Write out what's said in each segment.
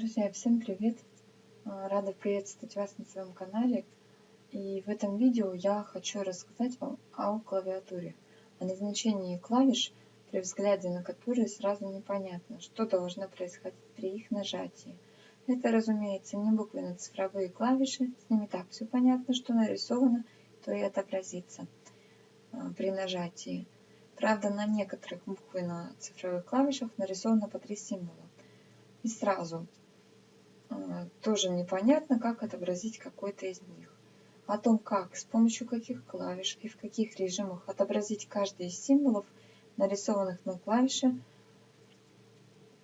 Друзья, всем привет! А, рада приветствовать вас на своем канале. И в этом видео я хочу рассказать вам о клавиатуре, о назначении клавиш, при взгляде на которые сразу непонятно, что должно происходить при их нажатии. Это, разумеется, не буквенно-цифровые клавиши, с ними так все понятно, что нарисовано, то и отобразится а, при нажатии. Правда, на некоторых буквенно-цифровых клавишах нарисовано по три символа. И сразу тоже непонятно, как отобразить какой-то из них. О том, как, с помощью каких клавиш и в каких режимах отобразить каждый из символов, нарисованных на клавише,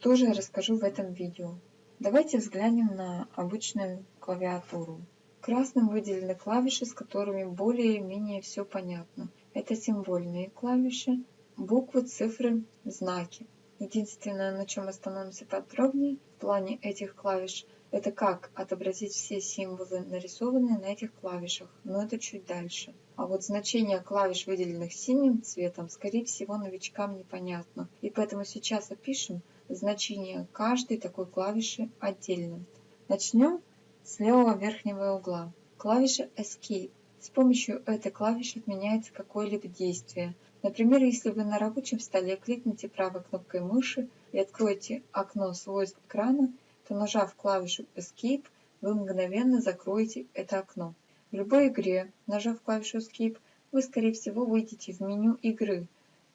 тоже расскажу в этом видео. Давайте взглянем на обычную клавиатуру. Красным выделены клавиши, с которыми более-менее все понятно. Это символьные клавиши, буквы, цифры, знаки. Единственное, на чем остановимся подробнее в плане этих клавиш, это как отобразить все символы, нарисованные на этих клавишах, но это чуть дальше. А вот значение клавиш, выделенных синим цветом, скорее всего новичкам непонятно. И поэтому сейчас опишем значение каждой такой клавиши отдельно. Начнем с левого верхнего угла. Клавиша Escape. С помощью этой клавиши отменяется какое-либо действие – Например, если вы на рабочем столе кликните правой кнопкой мыши и откроете окно свойств экрана, то нажав клавишу Escape, вы мгновенно закроете это окно. В любой игре, нажав клавишу Escape, вы скорее всего выйдете в меню игры,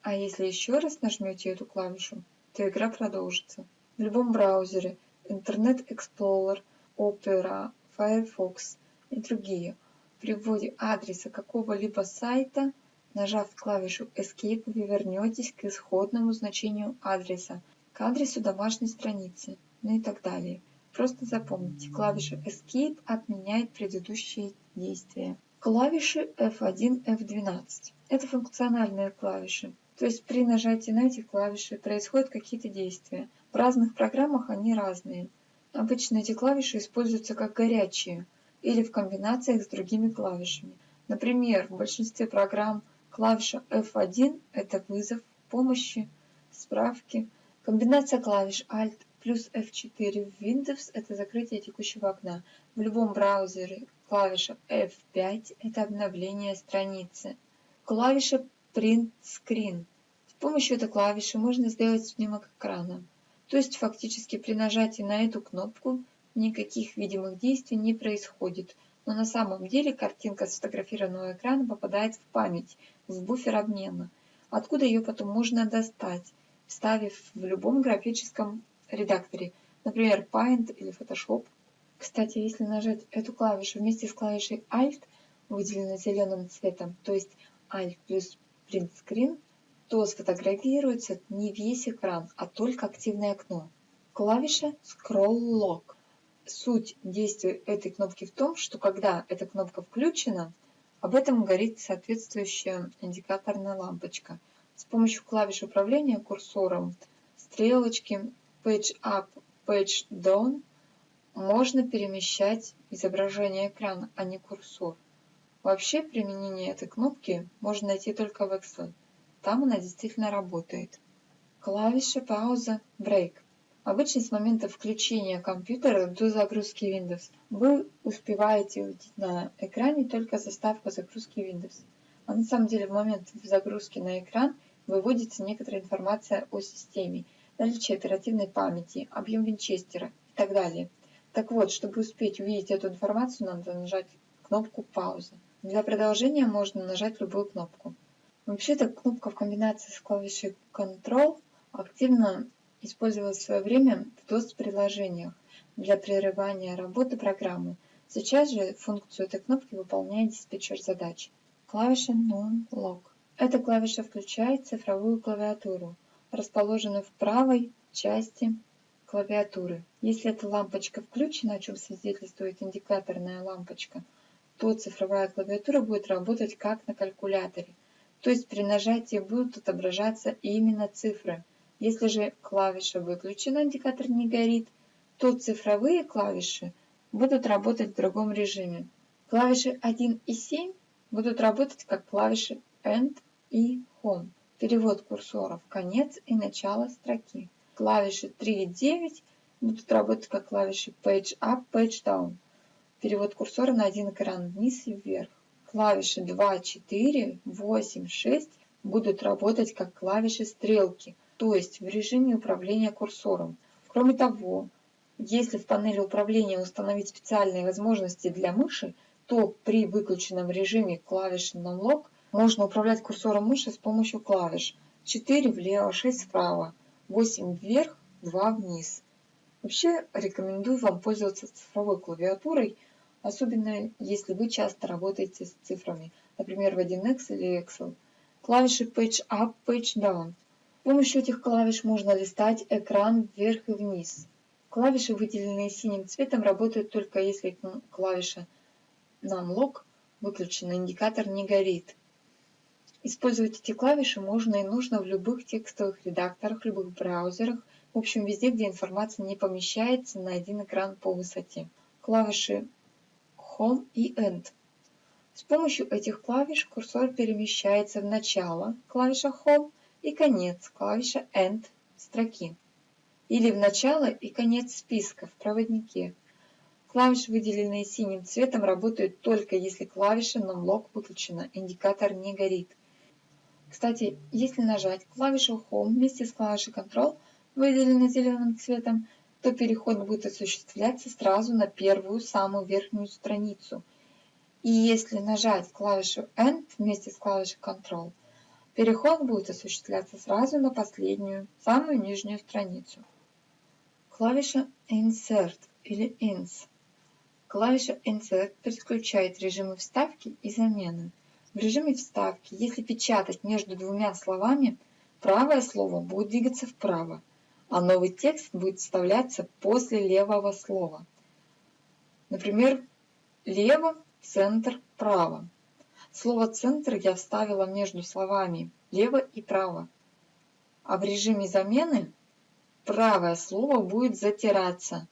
а если еще раз нажмете эту клавишу, то игра продолжится. В любом браузере Internet Explorer, Opera, Firefox и другие при вводе адреса какого-либо сайта Нажав клавишу Escape, вы вернетесь к исходному значению адреса, к адресу домашней страницы, ну и так далее. Просто запомните, клавиша Escape отменяет предыдущие действия. Клавиши F1, F12. Это функциональные клавиши. То есть при нажатии на эти клавиши происходят какие-то действия. В разных программах они разные. Обычно эти клавиши используются как горячие или в комбинациях с другими клавишами. Например, в большинстве программ Клавиша F1 – это вызов, помощи, справки. Комбинация клавиш Alt плюс F4 в Windows – это закрытие текущего окна. В любом браузере клавиша F5 – это обновление страницы. Клавиша Print Screen. С помощью этой клавиши можно сделать снимок экрана. То есть фактически при нажатии на эту кнопку никаких видимых действий не происходит – но на самом деле картинка с сфотографированного экрана попадает в память, в буфер обмена, откуда ее потом можно достать, вставив в любом графическом редакторе, например, Paint или Photoshop. Кстати, если нажать эту клавишу вместе с клавишей Alt, выделенной зеленым цветом, то есть Alt плюс Print Screen, то сфотографируется не весь экран, а только активное окно. Клавиша Scroll Lock суть действия этой кнопки в том, что когда эта кнопка включена, об этом горит соответствующая индикаторная лампочка. С помощью клавиш управления курсором, стрелочки Page Up, Page Down можно перемещать изображение экрана, а не курсор. Вообще применение этой кнопки можно найти только в Excel. Там она действительно работает. Клавиша пауза Break – Обычно с момента включения компьютера до загрузки Windows вы успеваете увидеть на экране только заставку загрузки Windows. А на самом деле в момент загрузки на экран выводится некоторая информация о системе, наличие оперативной памяти, объем винчестера и так далее. Так вот, чтобы успеть увидеть эту информацию, надо нажать кнопку «Пауза». Для продолжения можно нажать любую кнопку. Вообще-то кнопка в комбинации с клавишей Ctrl активно использовалась в свое время в DOS-приложениях для прерывания работы программы. Сейчас же функцию этой кнопки выполняет диспетчер задач. Клавиша Non-Lock. Эта клавиша включает цифровую клавиатуру, расположенную в правой части клавиатуры. Если эта лампочка включена, о чем свидетельствует индикаторная лампочка, то цифровая клавиатура будет работать как на калькуляторе. То есть при нажатии будут отображаться именно цифры, если же клавиша выключена, индикатор не горит, то цифровые клавиши будут работать в другом режиме. Клавиши 1 и 7 будут работать как клавиши End и Home. Перевод курсора в конец и начало строки. Клавиши 3 и 9 будут работать как клавиши Page Up, Page Down. Перевод курсора на один экран вниз и вверх. Клавиши 2, 4, 8, 6 будут работать как клавиши стрелки, то есть в режиме управления курсором. Кроме того, если в панели управления установить специальные возможности для мыши, то при выключенном режиме клавиши Numlock можно управлять курсором мыши с помощью клавиш 4 влево, 6 вправо, 8 вверх, 2 вниз. Вообще рекомендую вам пользоваться цифровой клавиатурой, особенно если вы часто работаете с цифрами, например в 1X или Excel. Клавиши Page Up, Page Down. С помощью этих клавиш можно листать экран вверх и вниз. Клавиши, выделенные синим цветом, работают только если клавиша Numlock выключена, индикатор не горит. Использовать эти клавиши можно и нужно в любых текстовых редакторах, любых браузерах, в общем везде, где информация не помещается на один экран по высоте. Клавиши Home и End. С помощью этих клавиш курсор перемещается в начало, клавиша Home, и конец, клавиша End строки. Или в начало и конец списка в проводнике. Клавиши, выделенные синим цветом, работают только если клавиша Numlock выключена, индикатор не горит. Кстати, если нажать клавишу Home вместе с клавишей Control, выделенной зеленым цветом, то переход будет осуществляться сразу на первую, самую верхнюю страницу. И если нажать клавишу End вместе с клавишей Control, переход будет осуществляться сразу на последнюю, самую нижнюю страницу. Клавиша Insert или Ins. Клавиша Insert переключает режимы вставки и замены. В режиме вставки, если печатать между двумя словами, правое слово будет двигаться вправо, а новый текст будет вставляться после левого слова. Например, лево, центр, право. Слово «центр» я вставила между словами «лево» и «право». А в режиме замены правое слово будет затираться,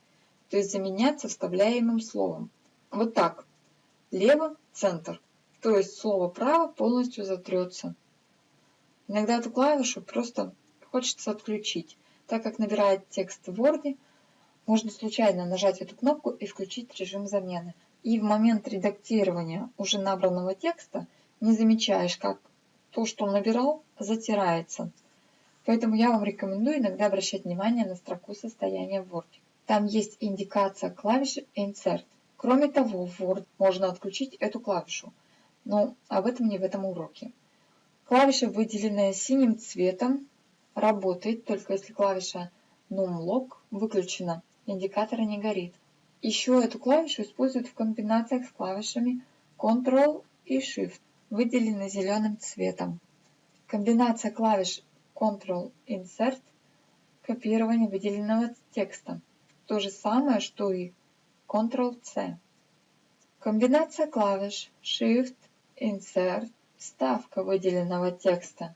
то есть заменяться вставляемым словом. Вот так. Лево, центр то есть слово «право» полностью затрется. Иногда эту клавишу просто хочется отключить, так как набирает текст в Word, можно случайно нажать эту кнопку и включить режим замены. И в момент редактирования уже набранного текста не замечаешь, как то, что набирал, затирается. Поэтому я вам рекомендую иногда обращать внимание на строку состояния Word. Там есть индикация клавиши Insert. Кроме того, в Word можно отключить эту клавишу но об этом не в этом уроке. Клавиша, выделенная синим цветом, работает только если клавиша Numlock выключена, индикатор не горит. Еще эту клавишу используют в комбинациях с клавишами Ctrl и Shift, выделены зеленым цветом. Комбинация клавиш Ctrl Insert – копирование выделенного текста. То же самое, что и Ctrl-C. Комбинация клавиш Shift Insert – вставка выделенного текста.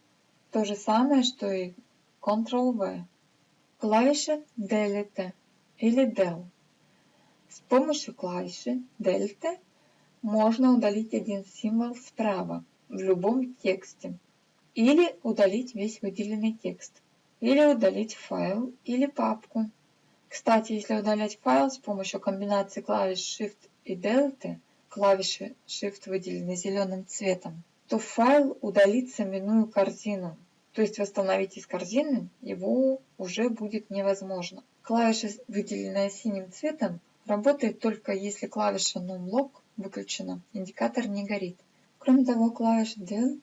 То же самое, что и Ctrl-V. Клавиша Delete или Del. С помощью клавиши Delete можно удалить один символ справа в любом тексте. Или удалить весь выделенный текст. Или удалить файл или папку. Кстати, если удалять файл с помощью комбинации клавиш Shift и Delete – клавиши Shift выделены зеленым цветом, то файл удалится, минуя корзину. То есть восстановить из корзины его уже будет невозможно. Клавиша, выделенная синим цветом, работает только если клавиша Numlock выключена, индикатор не горит. Кроме того, клавиша Del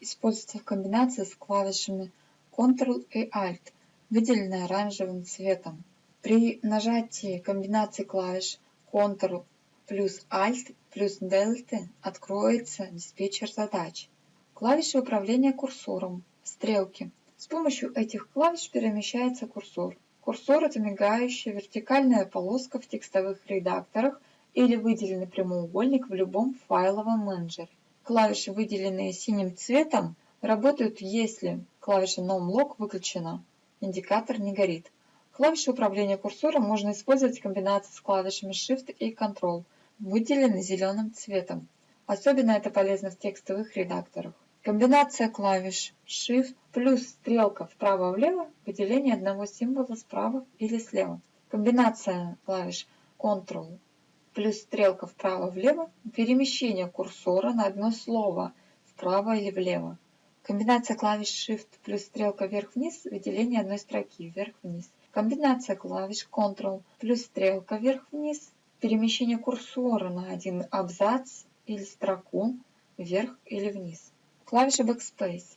используется в комбинации с клавишами Ctrl и Alt, выделенная оранжевым цветом. При нажатии комбинации клавиш Ctrl плюс Alt плюс Delta откроется диспетчер задач. Клавиши управления курсором, стрелки. С помощью этих клавиш перемещается курсор. Курсор – это мигающая вертикальная полоска в текстовых редакторах или выделенный прямоугольник в любом файловом менеджере. Клавиши, выделенные синим цветом, работают, если клавиша NoMlock выключена, индикатор не горит. Клавиши управления курсором можно использовать в комбинации с клавишами Shift и Ctrl выделены зеленым цветом. Особенно это полезно в текстовых редакторах. Комбинация клавиш Shift плюс стрелка вправо-влево, выделение одного символа справа или слева. Комбинация клавиш Ctrl плюс стрелка вправо-влево, перемещение курсора на одно слово вправо или влево. Комбинация клавиш Shift плюс стрелка вверх-вниз, выделение одной строки вверх-вниз. Комбинация клавиш Ctrl плюс стрелка вверх-вниз, перемещение курсора на один абзац или строку вверх или вниз. Клавиша Backspace.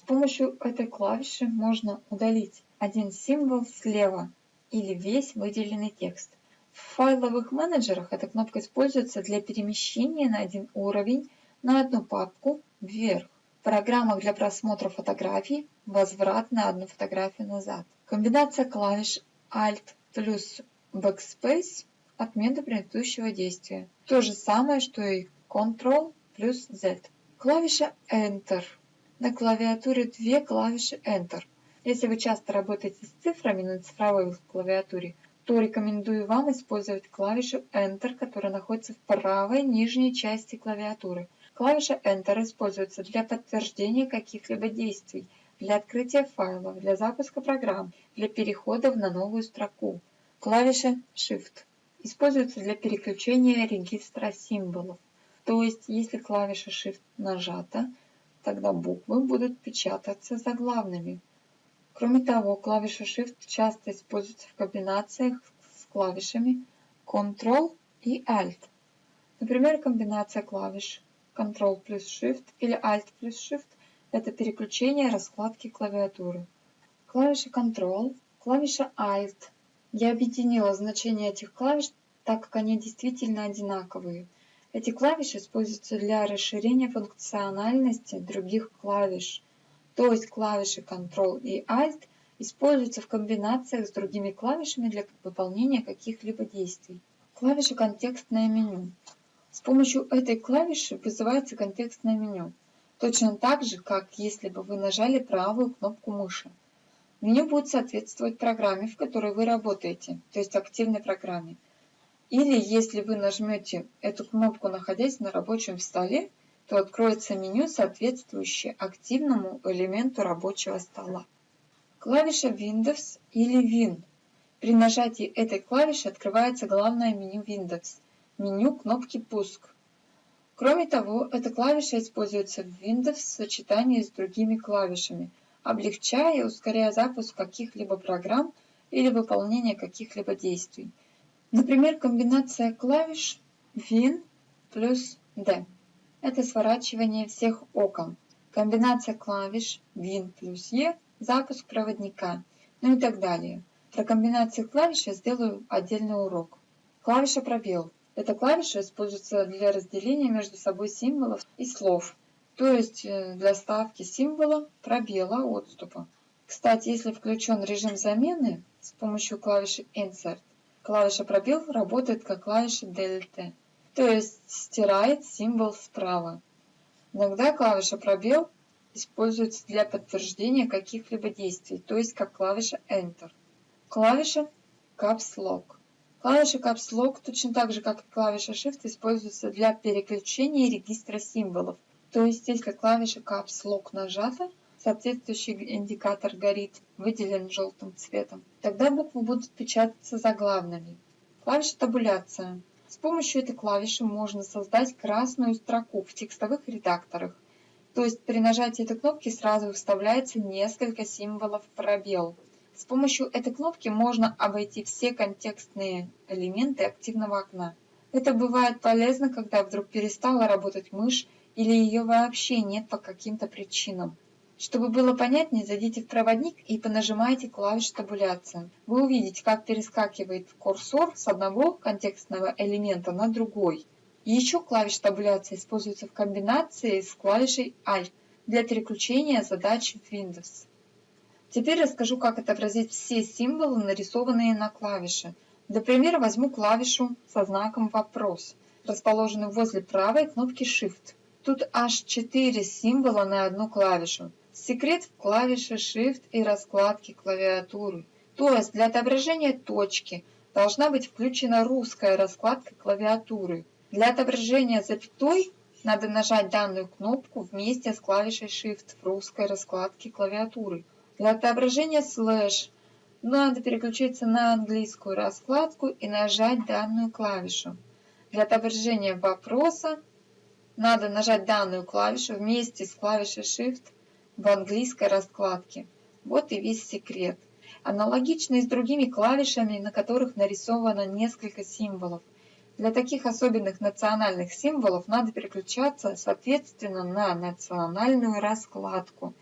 С помощью этой клавиши можно удалить один символ слева или весь выделенный текст. В файловых менеджерах эта кнопка используется для перемещения на один уровень на одну папку вверх. В программах для просмотра фотографий возврат на одну фотографию назад. Комбинация клавиш Alt плюс Backspace отмена предыдущего действия. То же самое, что и Ctrl плюс Z. Клавиша Enter. На клавиатуре две клавиши Enter. Если вы часто работаете с цифрами на цифровой клавиатуре, то рекомендую вам использовать клавишу Enter, которая находится в правой нижней части клавиатуры. Клавиша Enter используется для подтверждения каких-либо действий, для открытия файлов, для запуска программ, для перехода на новую строку. Клавиша Shift используется для переключения регистра символов. То есть, если клавиша Shift нажата, тогда буквы будут печататься заглавными. Кроме того, клавиша Shift часто используется в комбинациях с клавишами Ctrl и Alt. Например, комбинация клавиш Ctrl плюс Shift или Alt плюс Shift – это переключение раскладки клавиатуры. Клавиша Ctrl, клавиша Alt. Я объединила значения этих клавиш, так как они действительно одинаковые. Эти клавиши используются для расширения функциональности других клавиш – то есть клавиши Ctrl и Alt используются в комбинациях с другими клавишами для выполнения каких-либо действий. Клавиша «Контекстное меню». С помощью этой клавиши вызывается контекстное меню, точно так же, как если бы вы нажали правую кнопку мыши. Меню будет соответствовать программе, в которой вы работаете, то есть активной программе. Или если вы нажмете эту кнопку, находясь на рабочем столе, то откроется меню, соответствующее активному элементу рабочего стола. Клавиша Windows или Win. При нажатии этой клавиши открывается главное меню Windows, меню кнопки «Пуск». Кроме того, эта клавиша используется в Windows в сочетании с другими клавишами, облегчая и ускоряя запуск каких-либо программ или выполнение каких-либо действий. Например, комбинация клавиш Win плюс D это сворачивание всех окон, комбинация клавиш Win плюс E, запуск проводника, ну и так далее. Про комбинации клавиш я сделаю отдельный урок. Клавиша пробел. Эта клавиша используется для разделения между собой символов и слов, то есть э, для ставки символа, пробела, отступа. Кстати, если включен режим замены с помощью клавиши Insert, клавиша пробел работает как клавиша Delta то есть стирает символ справа. Иногда клавиша пробел используется для подтверждения каких-либо действий, то есть как клавиша Enter. Клавиша Caps Lock. Клавиша Caps Lock точно так же, как и клавиша Shift, используется для переключения регистра символов. То есть, если клавиша Caps Lock нажата, соответствующий индикатор горит, выделен желтым цветом, тогда буквы будут печататься заглавными. Клавиша табуляция. С помощью этой клавиши можно создать красную строку в текстовых редакторах. То есть при нажатии этой кнопки сразу вставляется несколько символов пробел. С помощью этой кнопки можно обойти все контекстные элементы активного окна. Это бывает полезно, когда вдруг перестала работать мышь или ее вообще нет по каким-то причинам. Чтобы было понятнее, зайдите в проводник и понажимайте клавиш табуляции. Вы увидите, как перескакивает курсор с одного контекстного элемента на другой. еще клавиш табуляции используется в комбинации с клавишей Alt для переключения задач в Windows. Теперь расскажу, как отобразить все символы, нарисованные на клавише. Для примера возьму клавишу со знаком «Вопрос», расположенную возле правой кнопки Shift. Тут аж 4 символа на одну клавишу. Секрет в клавише Shift и раскладке клавиатуры. То есть для отображения точки должна быть включена русская раскладка клавиатуры. Для отображения запятой надо нажать данную кнопку вместе с клавишей Shift в русской раскладке клавиатуры. Для отображения слэш надо переключиться на английскую раскладку и нажать данную клавишу. Для отображения вопроса надо нажать данную клавишу вместе с клавишей Shift в английской раскладке. Вот и весь секрет. Аналогично и с другими клавишами, на которых нарисовано несколько символов. Для таких особенных национальных символов надо переключаться соответственно на национальную раскладку.